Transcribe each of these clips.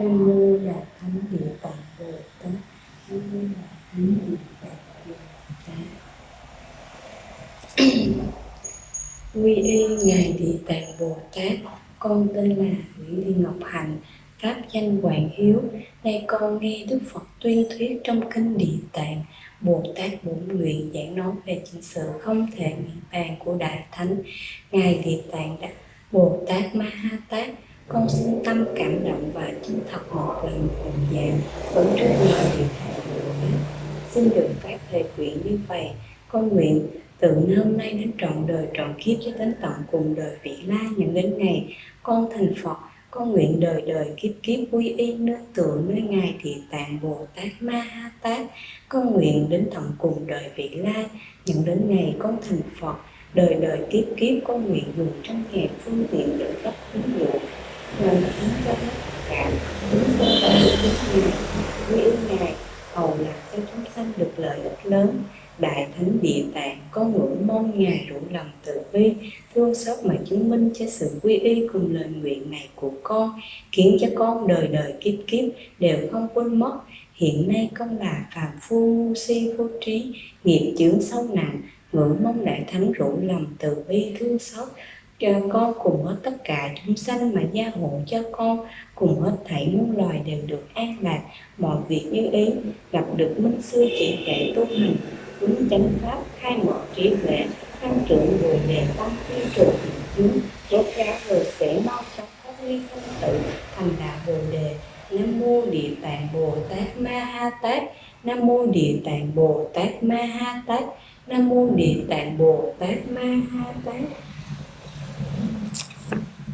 Nam mô Đại Thánh Địa Tạng Bồ Tát. Nam mô Đại Thánh Địa Tạng Bồ Tát. Quy y ngài Địa Tạng Bồ Tát. Con tên là Nguyễn Thị Ngọc Hạnh, pháp danh Hoàng Hiếu. Nay con nghe Đức Phật tuyên thuyết trong kinh Địa Tạng. Bồ Tát Bổn Nguyện giảng nói về chính sự không thể nghĩ bàn của Đại Thánh. Ngài Địa Tạng đã, Bồ Tát Ma Ha Tát con xin tâm cảm động và chân thật một lần cùng dạng vẫn trước ngài Địa Tạng Xin được phát thề nguyện như vậy. Con nguyện từ hôm nay đến trọn đời, trọn kiếp cho đến tận cùng đời vị lai những đến ngày con thành Phật con nguyện đời đời kiếp kiếp quy y nơi tựa nơi ngài địa tạng bồ tát ma ha tát. Con nguyện đến tận cùng đời vị lai nhận đến ngày con thành phật. Đời đời kiếp kiếp con nguyện dùng trong ngàn phương tiện để cấp tín dụ làm khiến cho tất cả chúng sanh được ngài quy y ngài hầu làm cho chúng sanh được lợi ích lớn. Đại Thánh Địa Tạng có ngưỡng mong Ngài đủ lòng từ bi, thương xót mà chứng minh cho sự quy y cùng lời nguyện này của con, khiến cho con đời đời kiếp kiếp đều không quên mất. Hiện nay con là phàm phu ngu si vô trí, nghiệp chướng sâu nặng, ngưỡng mong Đại Thánh rủ lòng từ bi thương xót cho con cùng hết tất cả chúng sanh mà gia hộ cho con cùng hết thảy muôn loài đều được an lạc mọi việc như ý gặp được minh sư chỉ dạy tu hành hướng chánh pháp khai mở trí huệ tăng trưởng người đề tăng tiêu trụ hình chứng rốt ráo rồi sẽ mau chóng phát ly sanh tử, thành đạo bồ đề. Nam mô địa tạng bồ tát ma ha tát. Nam mô địa tạng bồ tát ma ha tát. Nam mô địa tạng bồ tát ma ha tát.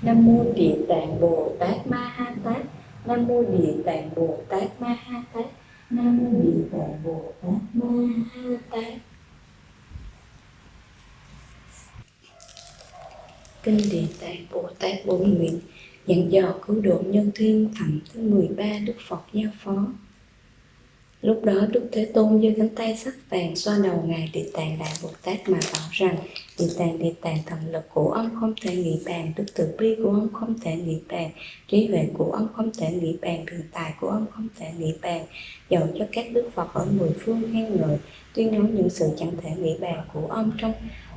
Nam mô địa tạng bồ tát ma ha tát. Nam mô địa tạng bồ tát ma ha tát. Nam mô địa tạng bồ tát ma ha tát kinh địa tạng bồ tát bổn nguyện dặn dò cứu độ nhân thiên phẩm thứ 13 đức phật giao phó Lúc đó Đức Thế Tôn giơ cánh tay sắc vàng xoa đầu Ngài Địa Tạng Đại Bồ Tát mà bảo rằng Địa Tạng Địa Tạng thần lực của ông không thể nghĩ bàn, đức từ bi của ông không thể nghĩ bàn, trí huệ của ông không thể nghĩ bàn, biện tài của ông không thể nghĩ bàn. Dầu cho các đức Phật ở mười phương khen ngợi, tuyên nói những sự chẳng thể nghĩ bàn của ông trong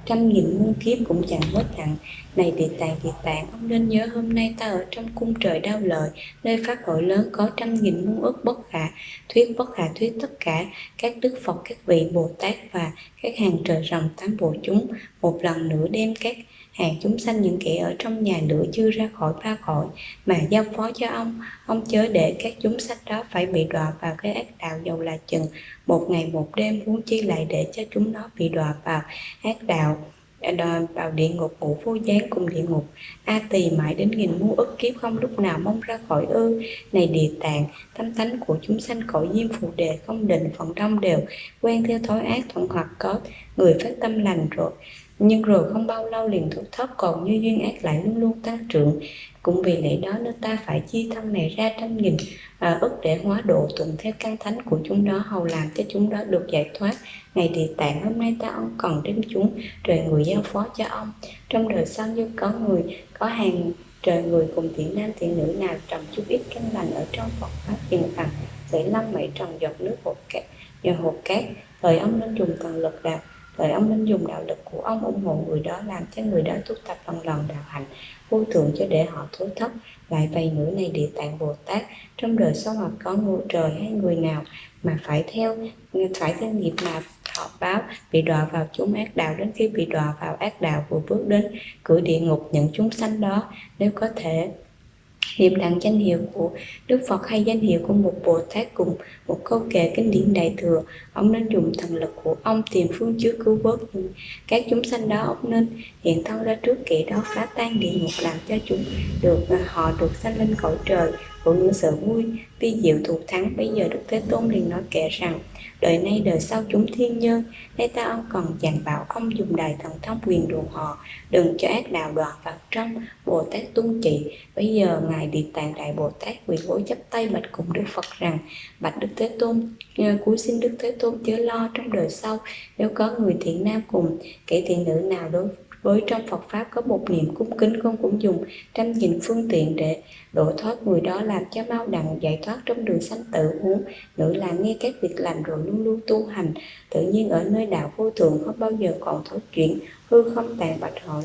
trăm nghìn muôn kiếp cũng chẳng mất đặng này địa tạng địa tạng, ông nên nhớ hôm nay ta ở trong cung trời đau lợi, nơi phát hội lớn có trăm nghìn muôn ước bất khả, thuyết bất khả thuyết tất cả. Các đức phật, các vị bồ tát và các hàng trời rồng tám bộ chúng, một lần nữa đem các hàng chúng sanh những kẻ ở trong nhà lửa chưa ra khỏi ba cõi, mà giao phó cho ông. Ông chớ để các chúng sanh đó phải bị đọa vào cái ác đạo dầu là chừng. Một ngày một đêm muốn chi lại để cho chúng nó bị đọa vào ác đạo à, đòi vào địa ngục ngũ vô gián cùng địa ngục. A tỳ mãi đến nghìn muôn ức kiếp không lúc nào mong ra khỏi ư. Này địa tạng, tâm tánh của chúng sanh cõi diêm phù đề không định, phần đông đều quen theo thói ác thuận hoặc có. Người phát tâm lành rồi nhưng rồi không bao lâu liền thuộc thấp còn như duyên ác lại luôn luôn tăng trưởng cũng vì lẽ đó nên ta phải chia thân này ra trăm nghìn à, ức để hóa độ tuần theo căn thánh của chúng đó hầu làm cho chúng đó được giải thoát. Ngày địa tạng hôm nay ta ông còn đến chúng trời người giao phó cho ông. Trong đời sau như có người có hàng trời người cùng thiện nam thiện nữ nào trồng chút ít căn lành ở trong Phật pháp hiền phật sẽ lâm mảy trồng giọt nước hột cát nhờ hột cát thời ông nên dùng toàn lực đạo Vậy ông nên dùng đạo lực của ông ủng hộ người đó làm cho người đó tu tập lần lần đạo hạnh, vô thượng cho để họ thối thấp lại vậy ngữ này địa tạng bồ tát. Trong đời sau hoặc có ngôi trời hay người nào mà phải theo phải theo nghiệp mà họ báo, bị đọa vào chúng ác đạo đến khi bị đọa vào ác đạo vừa bước đến cửa địa ngục những chúng sanh đó. Nếu có thể niệm đặng danh hiệu của Đức Phật hay danh hiệu của một Bồ Tát cùng một câu kệ kinh điển đại thừa, ông nên dùng thần lực của ông tìm phương trước cứu vớt những các chúng sanh đó. Ông nên hiện thân ra trước kẻ đó phá tan địa ngục, làm cho chúng được à, họ được sanh lên cõi trời của những sự vui vi diệu thù thắng, bây giờ đức thế tôn liền nói kệ rằng, đời nay đời sau chúng thiên nhân nay ta ông còn dặn bảo ông dùng đài thần thông quyền đùa họ, đừng cho ác đạo đoạn vào trong bồ tát tuân trị bây giờ ngài địa tạng đại bồ tát quỳ gối chắp tay bạch cùng đức phật rằng, bạch đức thế tôn cúi xin đức thế tôn chớ lo trong đời sau, nếu có người thiện nam cùng, kẻ thiện nữ nào đối với trong Phật Pháp có một niệm cung kính con cũng dùng trăm nghìn phương tiện để độ thoát người đó làm cho mau đặng, giải thoát trong đường sanh tự huống. Nữ là nghe các việc lành rồi luôn luôn tu hành, tự nhiên ở nơi đạo vô thường không bao giờ còn thối chuyện hư không tàn bạch hỏi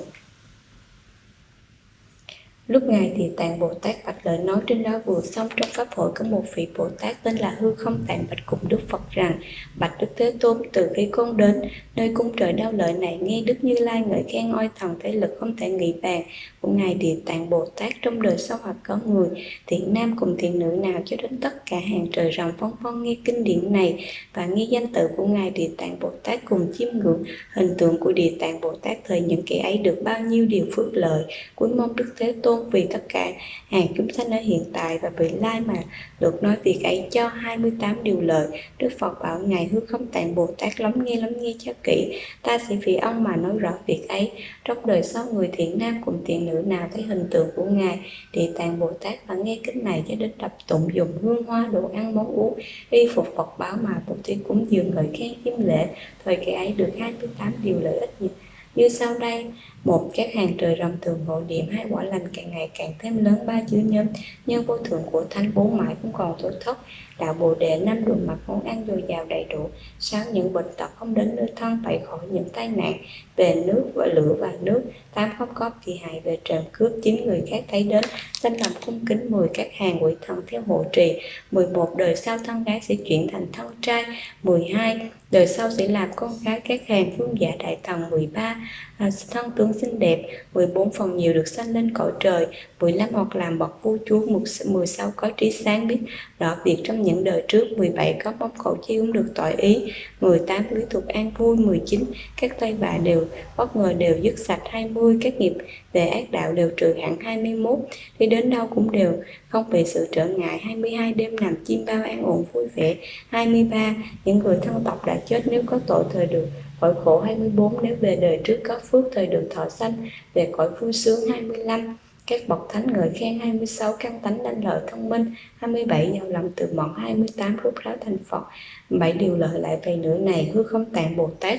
Lúc Ngài thì Tạng Bồ Tát bạch lợi nói trên đó vừa xong trong Pháp hội có một vị Bồ Tát tên là Hư Không Tạng bạch cùng Đức Phật rằng, Bạch Đức Thế Tôn, từ khi con đến, nơi cung trời đau lợi này nghe Đức Như Lai ngợi khen oai thần thể lực không thể nghĩ bàn. Của Ngài Địa Tạng Bồ Tát trong đời sau hoặc có người, thiện nam cùng thiện nữ nào cho đến tất cả hàng trời rồng phong phong nghe kinh điển này và nghe danh tự của Ngài Địa Tạng Bồ Tát cùng chiêm ngưỡng. Hình tượng của Địa Tạng Bồ Tát thời những kẻ ấy được bao nhiêu điều phước lợi. Cuối mong Đức Thế Tôn vì tất cả. Hàng chúng sanh ở hiện tại và vị lai mà được nói việc ấy cho 28 điều lợi Đức Phật bảo, Ngài hư không tạng Bồ Tát lắng nghe lắng nghe cho kỹ. Ta sẽ vì ông mà nói rõ việc ấy. Trong đời sau, người thiện nam cùng thiện nữ nào thấy hình tượng của Ngài thì tạng Bồ Tát và nghe kinh này cho đến đập tụng dùng hương hoa đồ ăn món uống. Y phục Phật báo mà Bồ Tát cúng dường ngợi khen chiêm lễ thời kỳ ấy được 28 điều lợi ích nhất như sau đây, một, các hàng trời rồng thường hội điểm hai quả lành càng ngày càng thêm lớn, ba chữ nhóm, nhân vô thượng của thanh bốn mãi cũng còn thối thất đạo bồ đề năm đường mặt món ăn dồi dào đầy đủ. Sáu những bệnh tật không đến nơi thân phải khỏi những tai nạn về nước và lửa và nước. Tám không có thì hại về trộm cướp chín người khác thấy đến. Tinh lòng cung kính mười các hàng quỷ thần theo hộ trì. Mười một đời sau thân gái sẽ chuyển thành thân trai. Mười hai đời sau sẽ làm con gái các hàng phương giả đại thần. Mười ba à, thân tướng xinh đẹp. 14 phần nhiều được sanh lên cõi trời. 15 hoặc làm bậc vua chúa. 16 có trí sáng biết rõ việc trong những đời trước 17 có mong cầu chi cũng được tội ý 18 lý thuộc an vui 19 các tay bạ đều bất ngờ đều dứt sạch 20 các nghiệp về ác đạo đều trừ hẳn 21 đi đến đâu cũng đều không bị sự trở ngại 22 đêm nằm chim bao an ổn vui vẻ 23 những người thân tộc đã chết nếu có tội thời được khỏi khổ 24 nếu về đời trước có phước thời được thọ sanh, về cõi vui sướng 25 các bậc thánh ngợi khen 26 căn tánh đanh lợi thông minh 27 giàu lòng từ mọn 28 rút ráo thành Phật. Bảy điều lợi lại về nửa này, hư không tạng Bồ Tát.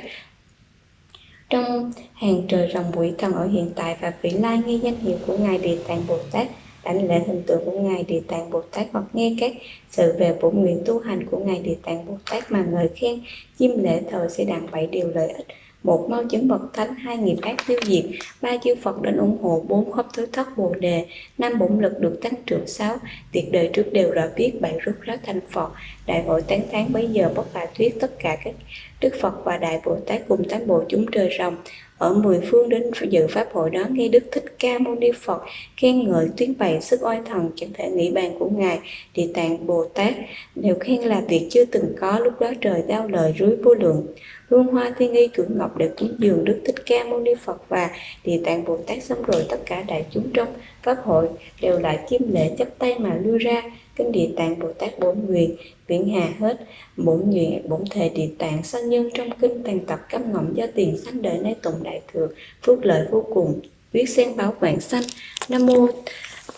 Trong hàng trời rồng quỷ thần ở hiện tại và vị lai nghe danh hiệu của ngài địa tạng Bồ Tát đảnh lễ hình tượng của ngài địa tạng Bồ Tát hoặc nghe các sự về bổn nguyện tu hành của ngài địa tạng Bồ Tát mà ngợi khen, chim lễ thờ sẽ đặng bảy điều lợi ích một mau chứng bậc thánh, hai nghiệp ác tiêu diệt, ba chư phật đến ủng hộ, bốn khắp thứ thất bồ đề, năm bổn lực được tăng trưởng sáu. Việc đời trước đều rõ biết bảy rút ráo thành phật. Đại hội tán thán bấy giờ bất bà thuyết tất cả các đức phật và đại bồ tát cùng tám bộ chúng trời rồng ở mười phương đến dự pháp hội đó nghe đức thích ca mâu ni phật khen ngợi tuyên bày sức oai thần chẳng thể nghĩ bàn của ngài, địa tạng, bồ tát, đều khen là việc chưa từng có lúc đó trời đau lời rưới vô lượng. Hương hoa thiên y cưỡng ngọc để cúng dường đức thích ca mâu ni phật và địa tạng bồ tát xong rồi tất cả đại chúng trong pháp hội đều lại chiêm lễ chấp tay mà lưu ra kinh địa tạng bồ tát bốn nguyện viễn hà hết bốn nguyện bốn thề địa tạng, sanh nhân trong kinh tàn tập cấp ngọng do tiền, sanh đời nay tụng đại thừa, phước lợi vô cùng, viết sen báo vạn sanh. Nam mô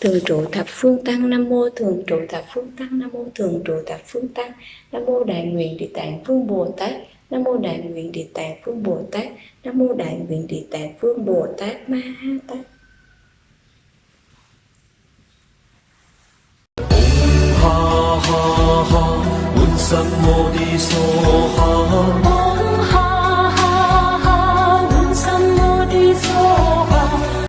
thường trụ thập phương tăng, nam mô thường trụ thập phương tăng, nam mô thường trụ thập phương tăng, nam mô đại nguyện địa tạng phương bồ tát, nam mô đại nguyện địa tạng phương bồ tát, nam mô đại nguyện địa tạng phương bồ tát ma ha tát. ha ha ha 满心我的所哈。